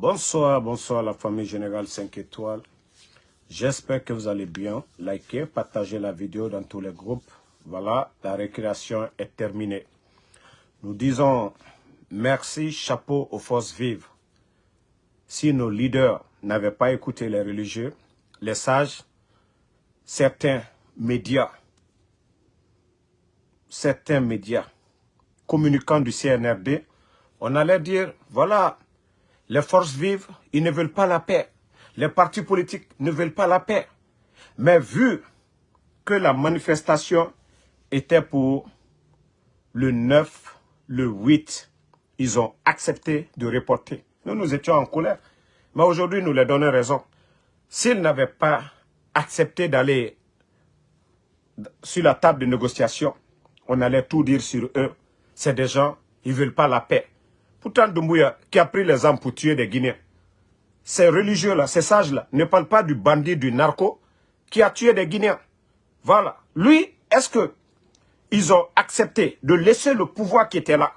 Bonsoir, bonsoir la famille Générale 5 étoiles. J'espère que vous allez bien. Likez, partagez la vidéo dans tous les groupes. Voilà, la récréation est terminée. Nous disons merci, chapeau aux forces vives. Si nos leaders n'avaient pas écouté les religieux, les sages, certains médias, certains médias communicants du CNRD, on allait dire, voilà, les forces vives, ils ne veulent pas la paix. Les partis politiques ne veulent pas la paix. Mais vu que la manifestation était pour le 9, le 8, ils ont accepté de reporter. Nous, nous étions en colère. Mais aujourd'hui, nous leur donnons raison. S'ils n'avaient pas accepté d'aller sur la table de négociation, on allait tout dire sur eux. C'est des gens, ils ne veulent pas la paix. Pourtant, Doumbouya, qui a pris les armes pour tuer des Guinéens, ces religieux-là, ces sages-là, ne parlent pas du bandit, du narco, qui a tué des Guinéens. Voilà. Lui, est-ce que ils ont accepté de laisser le pouvoir qui était là?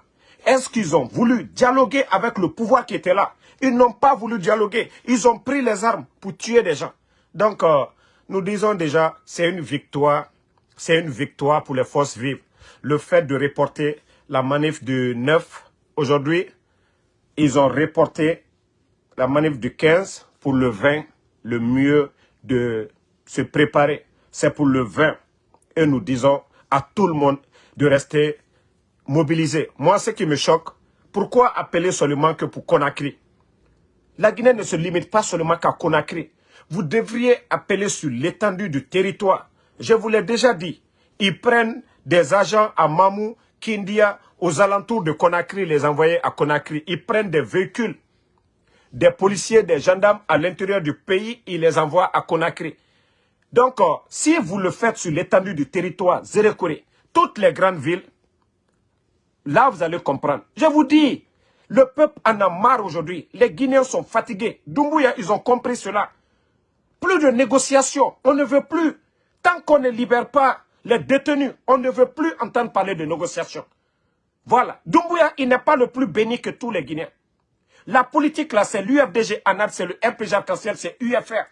Est-ce qu'ils ont voulu dialoguer avec le pouvoir qui était là? Ils n'ont pas voulu dialoguer. Ils ont pris les armes pour tuer des gens. Donc, euh, nous disons déjà, c'est une victoire. C'est une victoire pour les forces vives. Le fait de reporter la manif du 9 Aujourd'hui, ils ont reporté la manif du 15 pour le 20, le mieux de se préparer. C'est pour le 20. Et nous disons à tout le monde de rester mobilisé. Moi, ce qui me choque, pourquoi appeler seulement que pour Conakry? La Guinée ne se limite pas seulement qu'à Conakry. Vous devriez appeler sur l'étendue du territoire. Je vous l'ai déjà dit. Ils prennent des agents à Mamou, Kindia, aux alentours de Conakry, les envoyer à Conakry. Ils prennent des véhicules, des policiers, des gendarmes à l'intérieur du pays, ils les envoient à Conakry. Donc, euh, si vous le faites sur l'étendue du territoire Zérekoré, toutes les grandes villes, là vous allez comprendre. Je vous dis, le peuple en a marre aujourd'hui. Les Guinéens sont fatigués. Doumbouya, ils ont compris cela. Plus de négociations, on ne veut plus. Tant qu'on ne libère pas les détenus, on ne veut plus entendre parler de négociations. Voilà. Doumbouya, il n'est pas le plus béni que tous les Guinéens. La politique, là, c'est l'UFDG ANAD, c'est le RPG arc c'est UFR.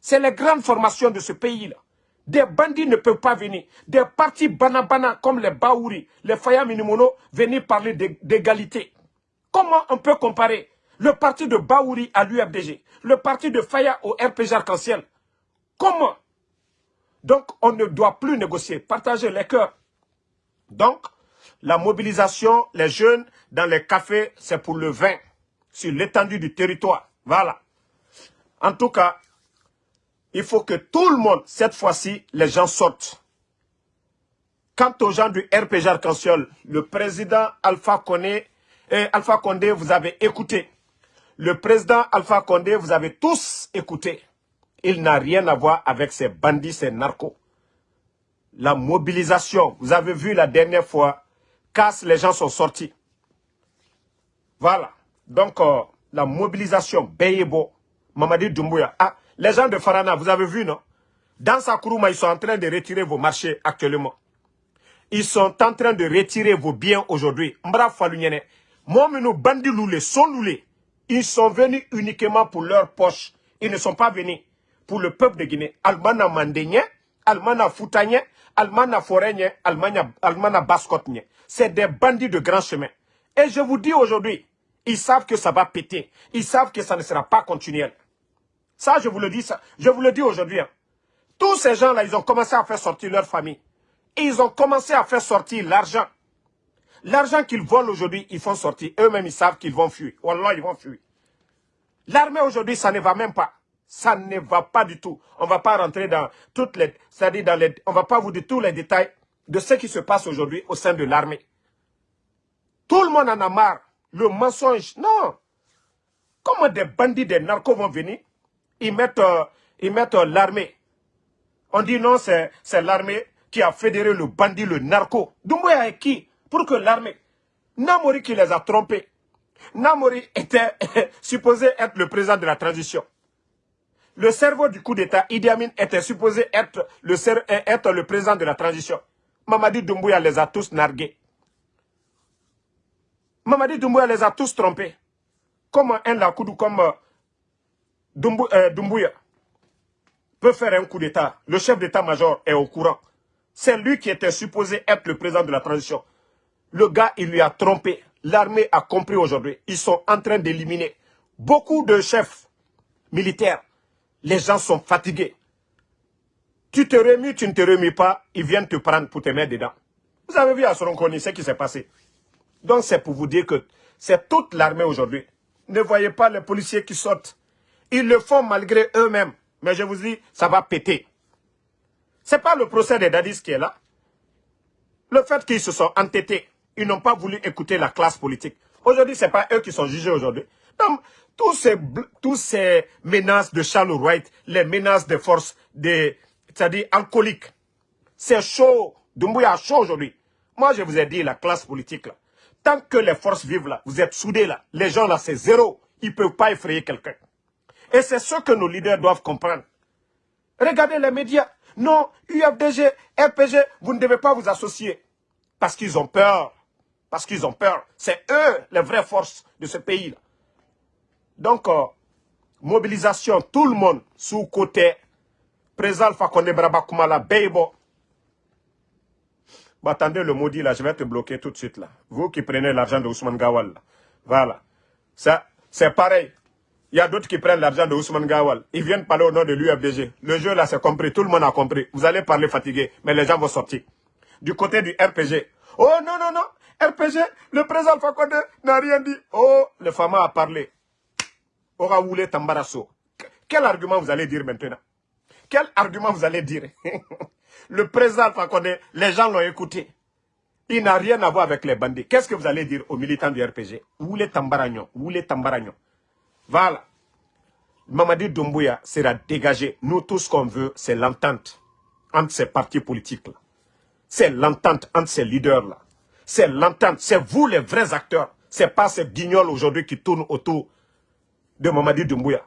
C'est les grandes formations de ce pays-là. Des bandits ne peuvent pas venir. Des partis banabana comme les Baouri, les Faya Minimono, venir parler d'égalité. Comment on peut comparer le parti de Baouri à l'UFDG, le parti de Faya au RPG arc Comment? Donc, on ne doit plus négocier, partager les cœurs. Donc, la mobilisation, les jeunes dans les cafés, c'est pour le vin, sur l'étendue du territoire. Voilà. En tout cas, il faut que tout le monde, cette fois-ci, les gens sortent. Quant aux gens du RPG arc le président Alpha Condé, et Alpha Condé, vous avez écouté. Le président Alpha Condé, vous avez tous écouté. Il n'a rien à voir avec ces bandits, ces narcos. La mobilisation, vous avez vu la dernière fois, casse, les gens sont sortis. Voilà. Donc, euh, la mobilisation, Beyebo, Mamadi Doumbouya. Ah, les gens de Farana, vous avez vu, non? Dans Sakuruma, ils sont en train de retirer vos marchés actuellement. Ils sont en train de retirer vos biens aujourd'hui. Mbra Falunyene. Momenu Bandi Loulé, sont Loulé. Ils sont venus uniquement pour leur poche. Ils ne sont pas venus pour le peuple de Guinée. Almana Mandenye, Almana Foutanye, Almana Forenye, Almana, Almana Baskotnye c'est des bandits de grand chemin. Et je vous dis aujourd'hui, ils savent que ça va péter. Ils savent que ça ne sera pas continuel. Ça, je vous le dis, je vous le dis aujourd'hui. Hein. Tous ces gens-là, ils ont commencé à faire sortir leur famille. ils ont commencé à faire sortir l'argent. L'argent qu'ils volent aujourd'hui, ils font sortir. Eux-mêmes, ils savent qu'ils vont fuir. Wallah, ils vont fuir. L'armée aujourd'hui, ça ne va même pas. Ça ne va pas du tout. On ne va pas rentrer dans toutes les... C'est-à-dire dans les... On va pas vous dire tous les détails de ce qui se passe aujourd'hui au sein de l'armée. Tout le monde en a marre. Le mensonge, non. Comment des bandits, des narcos vont venir? Ils mettent, euh, mettent euh, l'armée. On dit non, c'est l'armée qui a fédéré le bandit, le narco. Doumbouya est qui Pour que l'armée... Namori qui les a trompés. Namori était supposé être le président de la transition. Le cerveau du coup d'État, Idi Amin, était supposé être le, être le président de la transition. Mamadi Doumbouya les a tous nargués. Mamadi Doumbouya les a tous trompés. comment un Lakoudou comme euh, euh, Dumbuya peut faire un coup d'État? Le chef d'État-major est au courant. C'est lui qui était supposé être le président de la transition. Le gars, il lui a trompé. L'armée a compris aujourd'hui. Ils sont en train d'éliminer beaucoup de chefs militaires. Les gens sont fatigués. Tu te remis, tu ne te remis pas, ils viennent te prendre pour te mettre dedans. Vous avez vu à Soronkoni ce qui s'est passé. Donc c'est pour vous dire que c'est toute l'armée aujourd'hui. Ne voyez pas les policiers qui sortent. Ils le font malgré eux-mêmes. Mais je vous dis, ça va péter. Ce n'est pas le procès des Dadis qui est là. Le fait qu'ils se sont entêtés, ils n'ont pas voulu écouter la classe politique. Aujourd'hui, ce n'est pas eux qui sont jugés aujourd'hui. Tous ces, tous ces menaces de Charles Wright, les menaces des forces, c'est-à-dire alcooliques, c'est chaud. Dumbuya chaud aujourd'hui. Moi, je vous ai dit, la classe politique, là, tant que les forces vivent là, vous êtes soudés là, les gens là, c'est zéro. Ils ne peuvent pas effrayer quelqu'un. Et c'est ce que nos leaders doivent comprendre. Regardez les médias. Non, UFDG, RPG, vous ne devez pas vous associer. Parce qu'ils ont peur. Parce qu'ils ont peur. C'est eux les vraies forces de ce pays-là. Donc, euh, mobilisation, tout le monde sous côté. Président Fakonde Brabakoumala, Beibo. Bah, attendez le maudit là, je vais te bloquer tout de suite là. Vous qui prenez l'argent de Ousmane Gawal. Voilà. C'est pareil. Il y a d'autres qui prennent l'argent de Ousmane Gawal. Ils viennent parler au nom de l'UFDG. Le jeu là, c'est compris. Tout le monde a compris. Vous allez parler fatigué, mais les gens vont sortir. Du côté du RPG. Oh non, non, non. RPG, le président Fakonde n'a rien dit. Oh, le Fama a parlé. Oraoulé Tambarasso. Quel argument vous allez dire maintenant? Quel argument vous allez dire? Le président Fakonde, les gens l'ont écouté. Il n'a rien à voir avec les bandits. Qu'est-ce que vous allez dire aux militants du RPG Oulé Tambaragnon. Oulé Tambaragnon. Voilà. Mamadi Doumbouya sera dégagé. Nous, tout ce qu'on veut, c'est l'entente entre ces partis politiques-là. C'est l'entente entre ces leaders-là. C'est l'entente. C'est vous les vrais acteurs. C'est pas ces guignols aujourd'hui qui tournent autour de Mamadi Doumbouya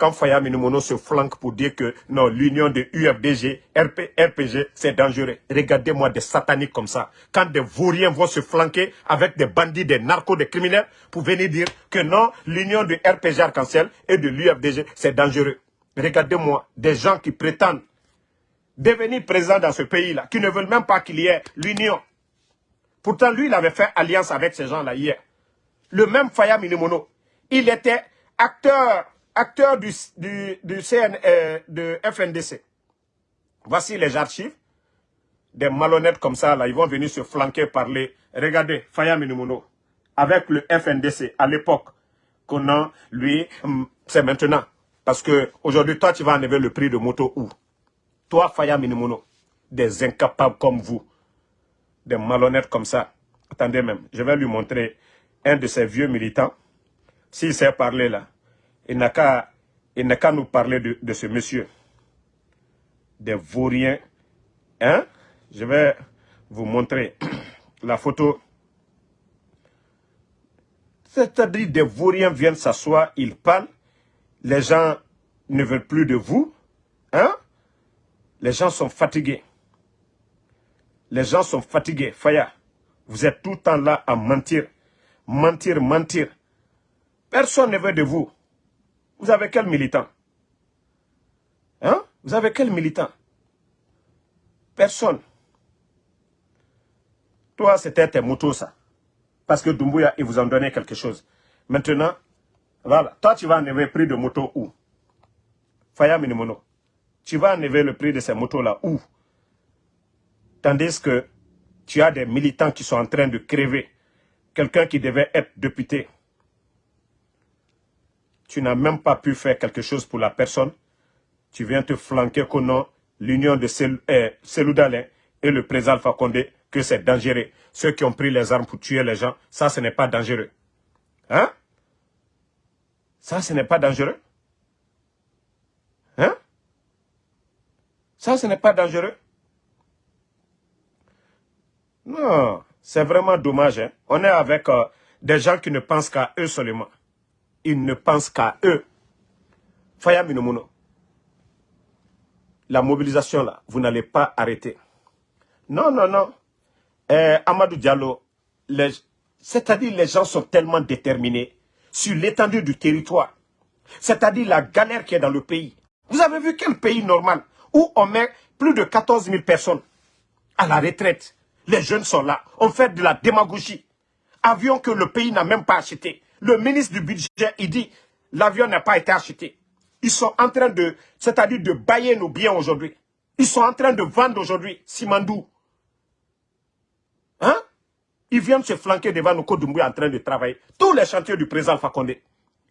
quand Faya Minimono se flanque pour dire que non, l'union de UFDG, RP, RPG, c'est dangereux. Regardez-moi des sataniques comme ça. Quand des vauriens vont se flanquer avec des bandits, des narcos, des criminels, pour venir dire que non, l'union de RPG Arc-en-Ciel et de l'UFDG, c'est dangereux. Regardez-moi, des gens qui prétendent devenir présents dans ce pays-là, qui ne veulent même pas qu'il y ait l'union. Pourtant, lui, il avait fait alliance avec ces gens-là hier. Le même Faya Minimono, il était acteur acteurs du, du, CN, euh, de FNDC. Voici les archives. Des malhonnêtes comme ça, là, ils vont venir se flanquer, parler. Regardez, Faya Minimono, avec le FNDC, à l'époque, a, lui, hum, c'est maintenant. Parce que aujourd'hui, toi, tu vas enlever le prix de moto où? Toi, Faya Minimono, des incapables comme vous, des malhonnêtes comme ça. Attendez même, je vais lui montrer un de ces vieux militants. S'il sait parler là, il n'a qu'à nous parler de, ce monsieur. Des vauriens. Hein? Je vais vous montrer la photo. C'est-à-dire des vauriens viennent s'asseoir, ils parlent. Les gens ne veulent plus de vous. Hein? Les gens sont fatigués. Les gens sont fatigués. Faya, vous êtes tout le temps là à mentir. Mentir, mentir. Personne ne veut de vous. Vous avez quel militant? Hein? Vous avez quel militant? Personne. Toi, c'était tes motos, ça. Parce que Dumbuya, il vous en donnait quelque chose. Maintenant, voilà. Toi, tu vas enlever le prix de moto où? Faya Minimono. Tu vas enlever le prix de ces motos-là où? Tandis que tu as des militants qui sont en train de crever. Quelqu'un qui devait être député tu n'as même pas pu faire quelque chose pour la personne, tu viens te flanquer qu'on l'union de Seloudalin eh, et le président Alpha Condé, que c'est dangereux. Ceux qui ont pris les armes pour tuer les gens, ça, ce n'est pas dangereux. Hein? Ça, ce n'est pas dangereux. Hein? Ça, ce n'est pas dangereux. Non, c'est vraiment dommage. Hein. On est avec euh, des gens qui ne pensent qu'à eux seulement ils ne pensent qu'à eux. Faya Minomuno, la mobilisation là, vous n'allez pas arrêter. Non, non, non. Eh, Amadou Diallo, c'est-à-dire les gens sont tellement déterminés. sur l'étendue du territoire. C'est-à-dire la galère qui est dans le pays. Vous avez vu quel pays normal où on met plus de 14 000 personnes à la retraite. Les jeunes sont là. On fait de la démagogie. Avion que le pays n'a même pas acheté. Le ministre du budget, il dit, l'avion n'a pas été acheté. Ils sont en train de, c'est-à-dire de bailler nos biens aujourd'hui. Ils sont en train de vendre aujourd'hui Simandou. Hein? Ils viennent se flanquer devant nos Kodumbu en train de travailler. Tous les chantiers du président Alpha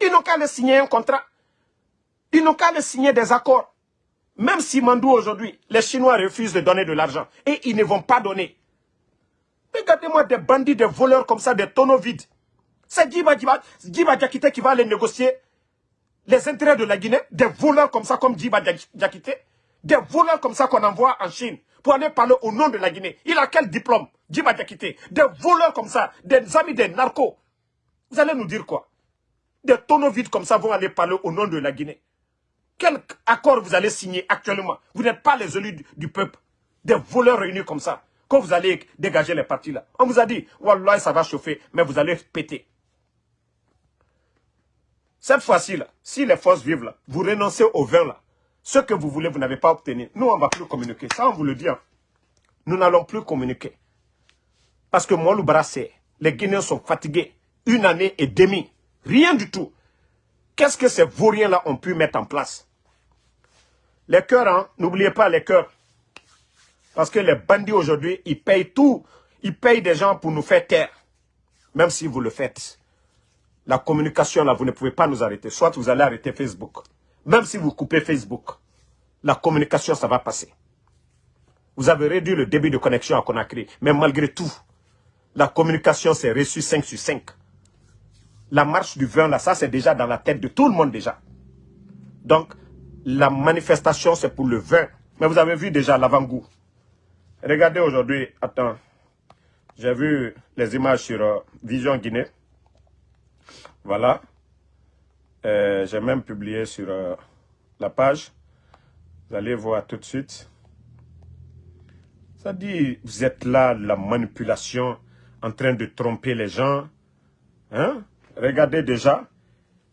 Ils n'ont qu'à les signer un contrat. Ils n'ont qu'à les signer des accords. Même si Mandou aujourd'hui, les Chinois refusent de donner de l'argent. Et ils ne vont pas donner. Regardez-moi des bandits, des voleurs comme ça, des tonneaux vides. C'est Djiba, Diakité qui va aller négocier les intérêts de la Guinée. Des voleurs comme ça, comme Djiba Diakité. Des voleurs comme ça qu'on envoie en Chine pour aller parler au nom de la Guinée. Il a quel diplôme Djiba Diakité? Des voleurs comme ça, des amis des narcos. Vous allez nous dire quoi? Des tonneaux vides comme ça vont aller parler au nom de la Guinée. Quel accord vous allez signer actuellement? Vous n'êtes pas les élus du, peuple. Des voleurs réunis comme ça. Quand vous allez dégager les partis là. On vous a dit, Wallah, ça va chauffer, mais vous allez péter. Cette fois-ci si les forces vivent là, vous renoncez au vin là. Ce que vous voulez, vous n'avez pas obtenu. Nous, on ne va plus communiquer. Ça, on vous le dit. Hein. Nous n'allons plus communiquer. Parce que moi, le les Guinéens sont fatigués. Une année et demie. Rien du tout. Qu'est-ce que ces vauriens-là ont pu mettre en place? Les cœurs, hein, n'oubliez pas les cœurs. Parce que les bandits aujourd'hui, ils payent tout. Ils payent des gens pour nous faire taire. Même si vous le faites. La communication, là, vous ne pouvez pas nous arrêter. Soit vous allez arrêter Facebook. Même si vous coupez Facebook, la communication, ça va passer. Vous avez réduit le débit de connexion à Conakry. Mais malgré tout, la communication s'est reçue 5 sur 5. La marche du vin, là, ça, c'est déjà dans la tête de tout le monde déjà. Donc, la manifestation, c'est pour le vin. Mais vous avez vu déjà l'avant-goût. Regardez aujourd'hui, attends, j'ai vu les images sur euh, Vision Guinée. Voilà. Euh, j'ai même publié sur euh, la page. Vous allez voir tout de suite. Ça dit, vous êtes là, la manipulation, en train de tromper les gens. Hein? Regardez déjà,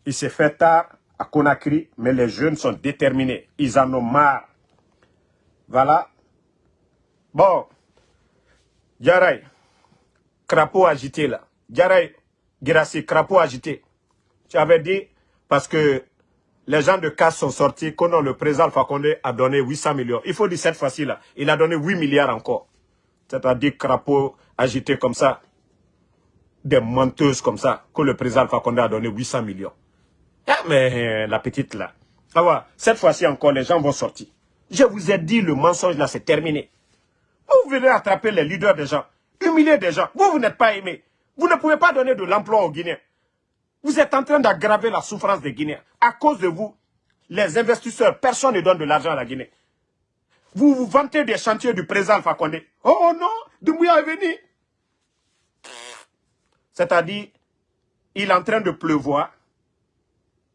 il s'est fait tard à Conakry, mais les jeunes sont déterminés. Ils en ont marre. Voilà. Bon. Djaray, crapaud agité là. Djaray, Girassi, crapaud agité. Tu avais dit, parce que les gens de casse sont sortis, que le président Fakonde a donné 800 millions. Il faut dire cette fois-ci là, il a donné 8 milliards encore. C'est-à-dire crapaud agité comme ça, des menteuses comme ça, que le président Fakonde a donné 800 millions. Ah, mais euh, la petite là. Ah cette fois-ci encore, les gens vont sortir. Je vous ai dit, le mensonge là, c'est terminé. Vous venez attraper les leaders des gens, humilier des gens. Vous, vous n'êtes pas aimé. Vous ne pouvez pas donner de l'emploi aux Guinéens. Vous êtes en train d'aggraver la souffrance des Guinéens. À cause de vous, les investisseurs, personne ne donne de l'argent à la Guinée. Vous vous vantez des chantiers du président Fakonde. Oh non, Dumbuya est venu. C'est-à-dire, il est en train de pleuvoir.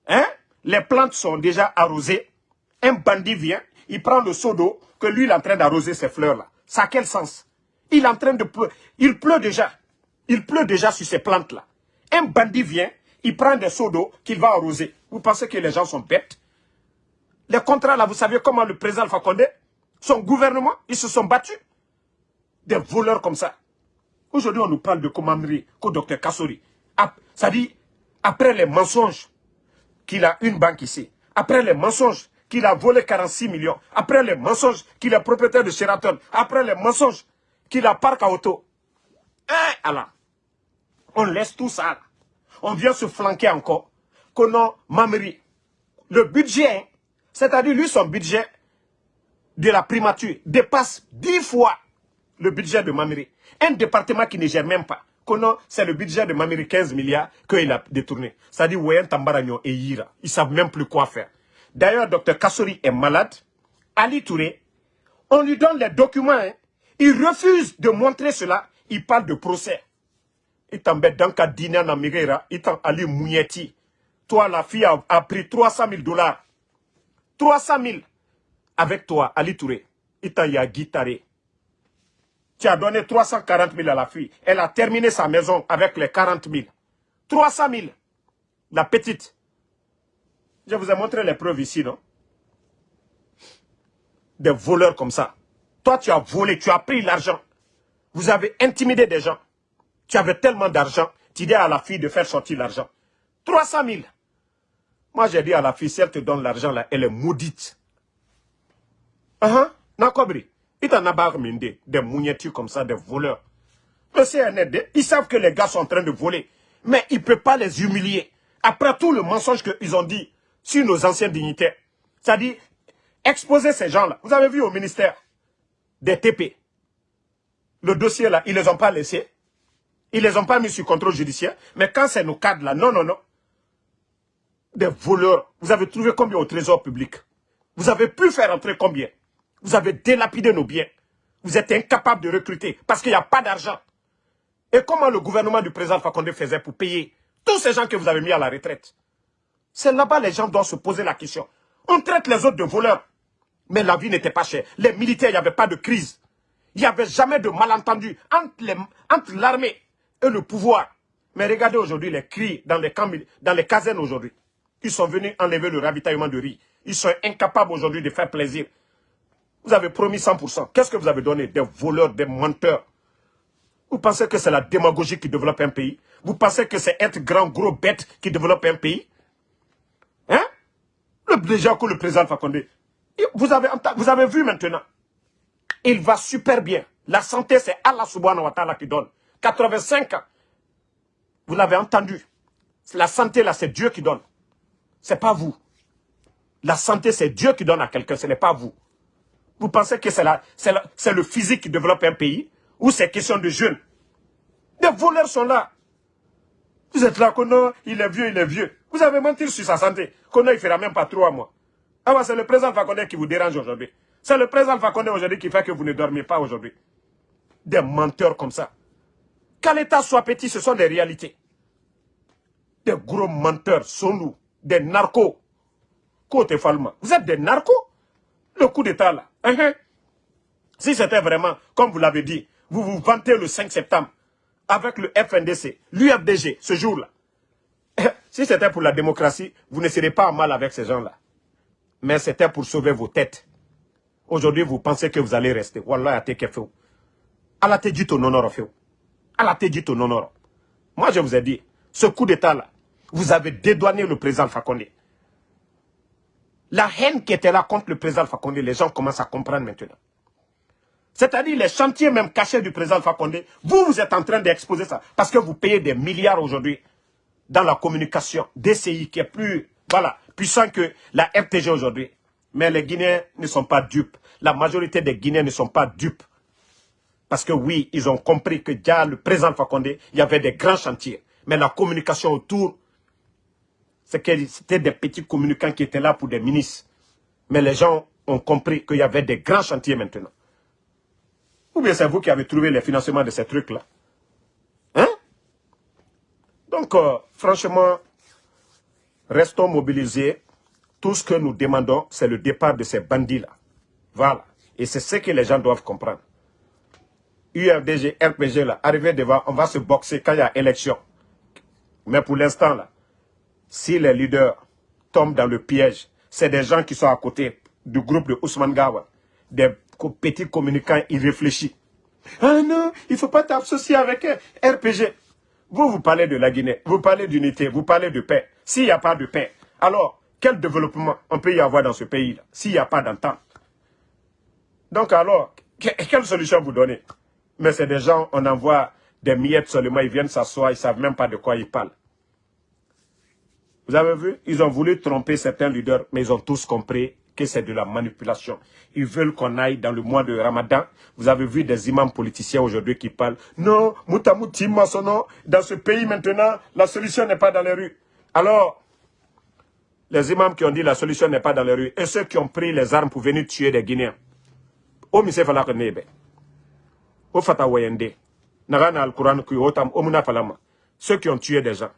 Hein? Les plantes sont déjà arrosées. Un bandit vient, il prend le seau d'eau que lui il est en train d'arroser ces fleurs-là. Ça a quel sens? Il est en train de pleuvoir. Il pleut déjà. Il pleut déjà sur ces plantes-là. Un bandit vient, il prend des seaux d'eau qu'il va arroser. Vous pensez que les gens sont bêtes? Les contrats là, vous savez comment le président Alpha son gouvernement, ils se sont battus? Des voleurs comme ça. Aujourd'hui, on nous parle de commanderie, qu'au docteur Kassori. Ça dit, après les mensonges, qu'il a une banque ici. Après les mensonges qu'il a volé 46 millions. Après les mensonges qu'il est propriétaire de Sheraton. Après les mensonges qu'il a parc à auto. Eh, alors, on laisse tout ça. On vient se flanquer encore. Konon Mameri. Le budget, c'est-à-dire lui, son budget de la primature dépasse 10 fois le budget de Mameri. Un département qui ne gère même pas c'est le budget de Mamiri 15 milliards qu'il a détourné. Dit Wayan Tambaragno et Yira. Ils savent même plus quoi faire. D'ailleurs, Dr Kassori est malade. Ali Touré, on lui donne les documents. Hein. Il refuse de montrer cela. Il parle de procès. T'embête dans le dîner en Amérique. Il t'en Ali Mounieti. Toi, la fille a, pris 300 000 dollars. 300 000 avec toi, Ali Touré. Il t'a guitaré. Tu as donné 340 000 à la fille. Elle a terminé sa maison avec les 40 000. 300 000. la petite. Je vous ai montré les preuves ici, non? Des voleurs comme ça. Toi, tu as volé, tu as pris l'argent. Vous avez intimidé des gens. Tu avais tellement d'argent, tu dis à la fille de faire sortir l'argent. 300 000. Moi, j'ai dit à la fille, si elle te donne l'argent, là, elle est maudite. Ah, uh -huh. Il t'en a des mougnettures comme ça, des voleurs. Le CNRD, ils savent que les gars sont en train de voler. Mais ils ne peuvent pas les humilier. Après tout le mensonge qu'ils ont dit sur nos anciens dignitaires. C'est-à-dire, exposer ces gens-là. Vous avez vu au ministère des TP. Le dossier là, ils ne les ont pas laissés. Ils ne les ont pas mis sur contrôle judiciaire. Mais quand c'est nos cadres là, non, non, non. Des voleurs. Vous avez trouvé combien au trésor public? Vous avez pu faire entrer combien? Vous avez délapidé nos biens. Vous êtes incapable de recruter parce qu'il n'y a pas d'argent. Et comment le gouvernement du président Fakonde faisait pour payer tous ces gens que vous avez mis à la retraite? C'est là-bas les gens doivent se poser la question. On traite les autres de voleurs. Mais la vie n'était pas chère. Les militaires, il n'y avait pas de crise. Il n'y avait jamais de malentendu entre l'armée et le pouvoir. Mais regardez aujourd'hui les cris dans les, camps, dans les casernes aujourd'hui. Ils sont venus enlever le ravitaillement de riz. Ils sont incapables aujourd'hui de faire plaisir. Vous avez promis 100%. Qu'est-ce que vous avez donné? Des voleurs, des menteurs. Vous pensez que c'est la démagogie qui développe un pays? Vous pensez que c'est être grand, gros bête qui développe un pays? Hein? Le déjà que le président Fakonde, vous avez, vous avez vu maintenant, il va super bien. La santé, c'est Allah subhanahu wa ta'ala qui donne. 85 ans. Vous l'avez entendu. La santé, là, c'est Dieu qui donne. C'est pas vous. La santé, c'est Dieu qui donne à quelqu'un, ce n'est pas vous. Vous pensez que c'est le physique qui développe un pays? Ou c'est question de jeunes? Des voleurs sont là. Vous êtes là, Kono, il est vieux, il est vieux. Vous avez menti sur sa santé. Kono, il ne fera même pas trois mois. Ah c'est le président Fakonde qui vous dérange aujourd'hui. C'est le président Fakonde aujourd'hui qui fait que vous ne dormez pas aujourd'hui. Des menteurs comme ça. Qu'à l'État soit petit, ce sont des réalités. Des gros menteurs, sont nous, des narcos. Côté Falma. Vous êtes des narcos? Le coup d'État là. Hein, hein? Si c'était vraiment, comme vous l'avez dit, vous vous vantez le 5 septembre avec le FNDC, l'UFDG, ce jour-là. Si c'était pour la démocratie, vous ne serez pas mal avec ces gens-là. Mais c'était pour sauver vos têtes. Aujourd'hui, vous pensez que vous allez rester. Wallah, à Allah te dit ton honneur, Allah te dit ton honneur. Moi, je vous ai dit, ce coup d'État-là, vous avez dédouané le président Fakonde. La haine qui était là contre le président Fakonde, les gens commencent à comprendre maintenant. C'est-à-dire les chantiers même cachés du président Fakonde, vous, vous êtes en train d'exposer ça. Parce que vous payez des milliards aujourd'hui dans la communication DCI qui est plus voilà, puissant que la RTG aujourd'hui. Mais les Guinéens ne sont pas dupes. La majorité des Guinéens ne sont pas dupes. Parce que oui, ils ont compris que déjà le président Fakonde, il y avait des grands chantiers. Mais la communication autour, c'était des petits communicants qui étaient là pour des ministres. Mais les gens ont compris qu'il y avait des grands chantiers maintenant. Ou bien c'est vous qui avez trouvé les financements de ces trucs-là. Hein? Donc, euh, franchement, restons mobilisés. Tout ce que nous demandons, c'est le départ de ces bandits-là. Voilà. Et c'est ce que les gens doivent comprendre. URDG, RPG, là, arrivé devant, on va se boxer quand il y a élection. Mais pour l'instant, là, si les leaders tombent dans le piège, c'est des gens qui sont à côté du groupe de Ousmane Gawa, des petit communicant irréfléchi. Ah non, il ne faut pas t'associer avec RPG. Vous, vous parlez de la Guinée, vous parlez d'unité, vous parlez de paix. S'il n'y a pas de paix, alors quel développement on peut y avoir dans ce pays-là s'il n'y a pas d'entente? Donc alors, quelle solution vous donnez? Mais c'est des gens, on envoie des miettes seulement, ils viennent s'asseoir, ils ne savent même pas de quoi ils parlent. Vous avez vu? Ils ont voulu tromper certains leaders, mais ils ont tous compris que c'est de la manipulation. Ils veulent qu'on aille dans le mois de Ramadan. Vous avez vu des imams politiciens aujourd'hui qui parlent. Non, Moutamouti Massono, dans ce pays maintenant, la solution n'est pas dans les rues. Alors, les imams qui ont dit la solution n'est pas dans les rues, et ceux qui ont pris les armes pour venir tuer des Guinéens. Au mise fala ko nebe. Nagana al-Quran falama. Ceux qui ont tué des gens.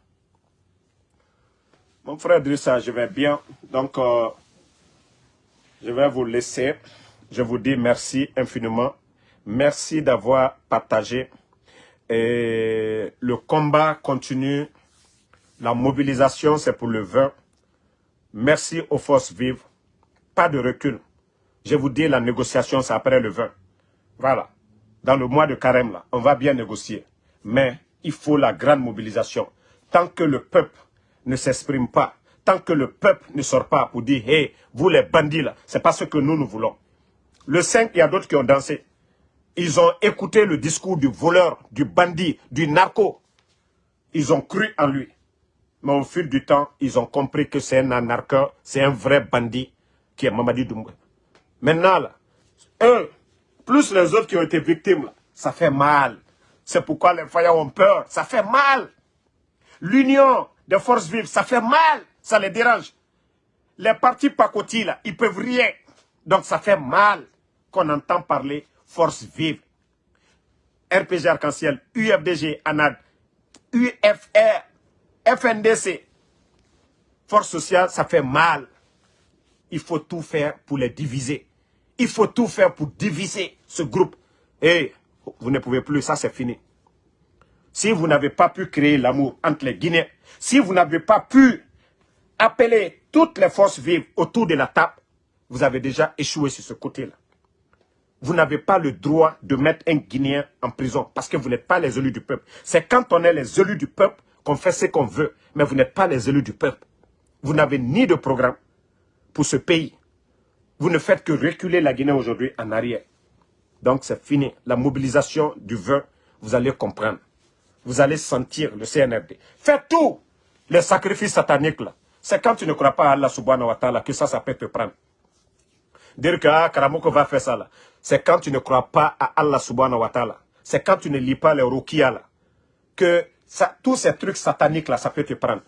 Mon frère Drissa, je vais bien. Donc, euh, je vais vous laisser. Je vous dis merci infiniment. Merci d'avoir partagé. Et le combat continue La mobilisation, c'est pour le 20. Merci aux forces vives. Pas de recul. Je vous dis, la négociation, c'est après le 20. Voilà. Dans le mois de carême, là, on va bien négocier. Mais il faut la grande mobilisation. Tant que le peuple ne s'exprime pas, tant que le peuple ne sort pas pour dire, hey, vous les bandits là, c'est pas ce que nous, nous voulons. Le 5, il y a d'autres qui ont dansé. Ils ont écouté le discours du voleur, du bandit, du narco. Ils ont cru en lui. Mais au fil du temps, ils ont compris que c'est un anarcheur, c'est un vrai bandit qui est Mamadi Doumbouya. Maintenant, là, eux, plus les autres qui ont été victimes, ça fait mal. C'est pourquoi les faillants ont peur. Ça fait mal. L'union des forces vives, ça fait mal. Ça les dérange. Les partis pacotis, là, ils peuvent rien. Donc ça fait mal qu'on entend parler force vive. RPG Arc-en-Ciel, UFDG, ANAD, UFR, FNDC, force sociale, ça fait mal. Il faut tout faire pour les diviser. Il faut tout faire pour diviser ce groupe. Et vous ne pouvez plus, ça c'est fini. Si vous n'avez pas pu créer l'amour entre les Guinéens, si vous n'avez pas pu appeler toutes les forces vives autour de la table, vous avez déjà échoué sur ce côté-là. Vous n'avez pas le droit de mettre un Guinéen en prison parce que vous n'êtes pas les élus du peuple. C'est quand on est les élus du peuple qu'on fait ce qu'on veut, mais vous n'êtes pas les élus du peuple. Vous n'avez ni de programme pour ce pays. Vous ne faites que reculer la Guinée aujourd'hui en arrière. Donc c'est fini. La mobilisation du vin, vous allez comprendre. Vous allez sentir le CNRD. Faites tout les sacrifices sataniques là. C'est quand tu ne crois pas à Allah subhanahu wa ta'ala que ça, ça peut te prendre. Dire que ah, Karamoko va faire ça là. C'est quand tu ne crois pas à Allah subhanahu wa ta'ala. C'est quand tu ne lis pas les rukia là. Que tous ces trucs sataniques là, ça peut te prendre.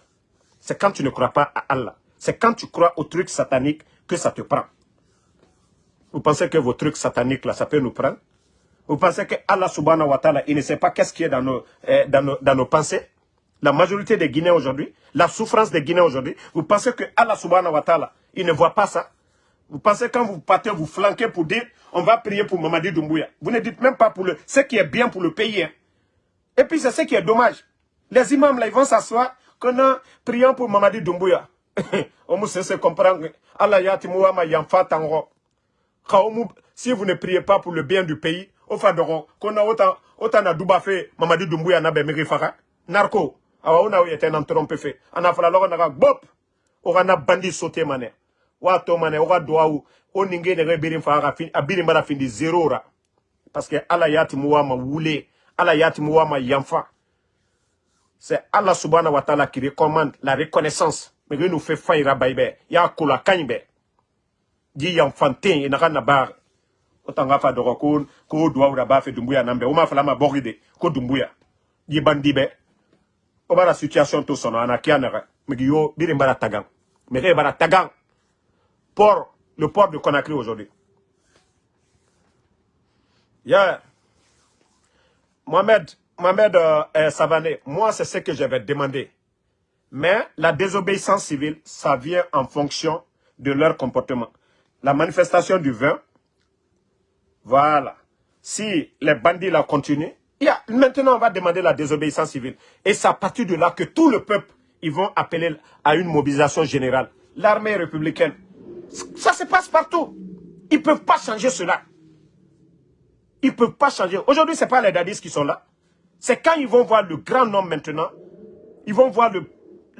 C'est quand tu ne crois pas à Allah. C'est quand tu crois aux trucs sataniques que ça te prend. Vous pensez que vos trucs sataniques là, ça peut nous prendre? Vous pensez que Allah subhanahu wa ta'ala, il ne sait pas qu'est-ce qui est dans nos, eh, dans, nos, dans nos pensées? La majorité des Guinéens aujourd'hui, la souffrance des Guinéens aujourd'hui, vous pensez que Allah subhanahu wa ta'ala, il ne voit pas ça? Vous pensez quand vous partez, vous flanquez pour dire on va prier pour Mamadi Doumbouya. Vous ne dites même pas pour le, ce qui est bien pour le pays. Hein. Et puis c'est ce qui est dommage. Les imams là, ils vont s'asseoir a priant pour Mamadi Doumbouya. On se comprendre. Allah yatimuwa yamfa tango. Si vous ne priez pas pour le bien du pays, au fadoro, qu'on a autant, autant na douba fait Mamadi Doumbouya na bemiri fara. Narco. Awa on a été un trompe fait. On a fait la loi na bop. On a bandit sauté mané wato mane oga duwawu o ninge nege birin fa ga fin abirin bara findi zero ra parce que ala yati muwa ma wule ala yati muwa ma yanfa c'est Allah subhanahu wa ta'ala qui recommande la reconnaissance mais nous fait faira baybe ya kula kanybe kana bar otanga fa ko ba fe dumbuya nambe o ma fala ma boride ko dumbuya to sono ana mais yo birin bara tagang port, le port de Conakry aujourd'hui. Yeah. Mohamed, Mohamed euh, Savané, moi c'est ce que j'avais demandé. Mais la désobéissance civile, ça vient en fonction de leur comportement. La manifestation du 20, voilà. Si les bandits la continuent, a, maintenant on va demander la désobéissance civile. Et c'est à partir de là que tout le peuple, ils vont appeler à une mobilisation générale. L'armée républicaine, ça se passe partout. Ils ne peuvent pas changer cela. Ils ne peuvent pas changer. Aujourd'hui, ce n'est pas les dadis qui sont là. C'est quand ils vont voir le grand nombre maintenant, ils vont voir le,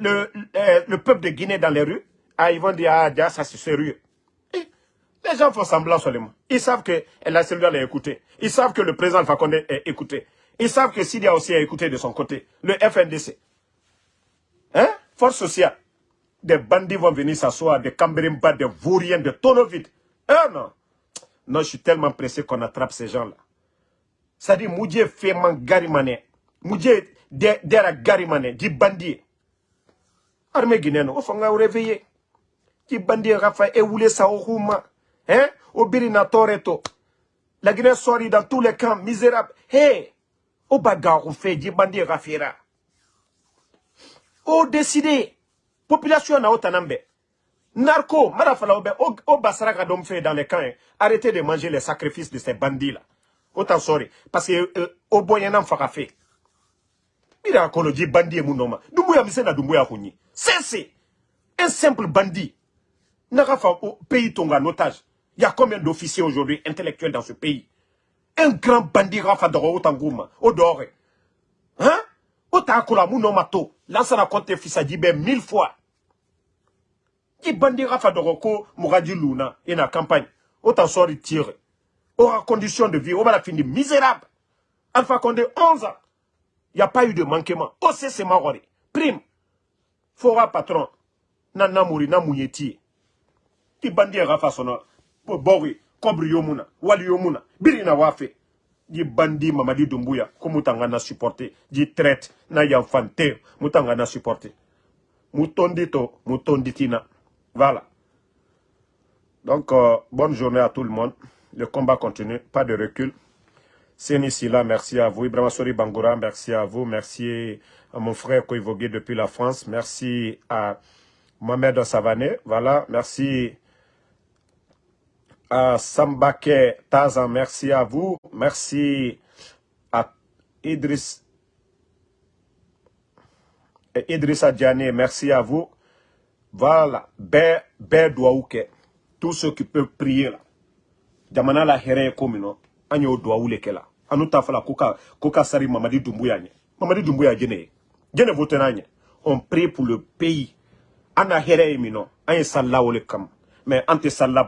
euh, le, peuple de Guinée dans les rues, ah, ils vont dire, ah, ça c'est sérieux. Les gens font semblant seulement. Ils savent que la cellule est écoutée. Ils savent que le président Fakonde est écouté. Ils savent que Sidia aussi est écouté de son côté. Le FNDC. Hein? Force sociale des bandits vont venir s'asseoir, des cambrimba, des vauriens, des tonneaux. Eh non? Non, je suis tellement pressé qu'on attrape ces gens-là. Ça dit, Moudje fait man garimane. Moudje dera garimane, dit bandit. Armée guinéenne, au fond, on réveillé. Dit bandit, Rafa, et voulait ça au. Hein? Au Birina Toreto. La Guinée sort dans tous les camps, misérables. Hé! Au bagarre, on fait, dit bandit, Rafira. Au décidé population na otanambe narco marafala obe o basara ka dom fait dans les camps hein. arrêtez de manger les sacrifices de ces bandits là autant sorry parce que euh, au boyana faka fait Bira kono ji bandit mon nom. Dumbuya misena Dumbuya kuni. C'est un simple bandit. N'a au pays tonga en otage. Il y a combien d'officiers aujourd'hui intellectuels dans ce pays? Un grand bandit Rafa Doro Otangouma. Odore. Hein? Otakola Mounomato. Lansana compte fils ben mille fois. Qui bandit Rafa Doroko Mouradi Luna et la campagne. Autant sort tire. Aura condition de vie. On va la finir misérable. Alpha Condé 11 ans. Il n'y a pas eu de manquement. OC c'est marori. Prime. Fora patron. Nana mouri na mouyeti. Qui bandit Rafa sono. Bori. Kobri yomuna. Wali yomuna. Birina wafe. Di bandi Mamadi Dumbuya. Komutanga na supporté. Di traite. Na yanfante. Mutanga na supporté. Mutondito. Mutonditina. Voilà. Donc, euh, bonne journée à tout le monde. Le combat continue, pas de recul. C'est là, merci à vous. Ibrahim Sori Bangoura, merci à vous. Merci à mon frère Koivogué depuis la France. Merci à Mohamed Savané. Voilà, merci à Sambake Tazan, merci à vous. Merci à Idriss Idrissa Diané, merci à vous. Voilà, Bé, Bé Douaouke, tous ceux qui peuvent prier là. Jamana la here komino, anyo Douaoule ke la. Anu tafala koka, koka sari Mamadi Doumbouya nye. Mamadi Doumbouya gene. Gene vote nanye. On prie pour le pays. Ana here emino, anye salla kam. Mais ante salla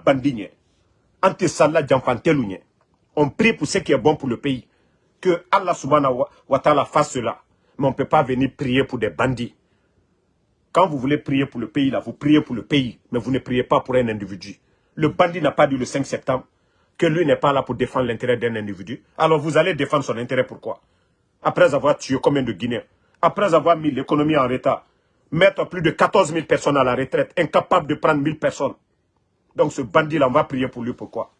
jamfantelu nye. On prie pour ce qui est bon pour le pays. Que Allah subhanahu wa ta'ala fasse cela. Mais on ne peut pas venir prier pour des bandits. Quand vous voulez prier pour le pays, là, vous priez pour le pays, mais vous ne priez pas pour un individu. Le bandit n'a pas dit le 5 septembre que lui n'est pas là pour défendre l'intérêt d'un individu. Alors vous allez défendre son intérêt, pourquoi Après avoir tué combien de Guinéens? Après avoir mis l'économie en retard, mettre plus de 14 000 personnes à la retraite, incapable de prendre 1000 personnes. Donc ce bandit-là, on va prier pour lui, pourquoi?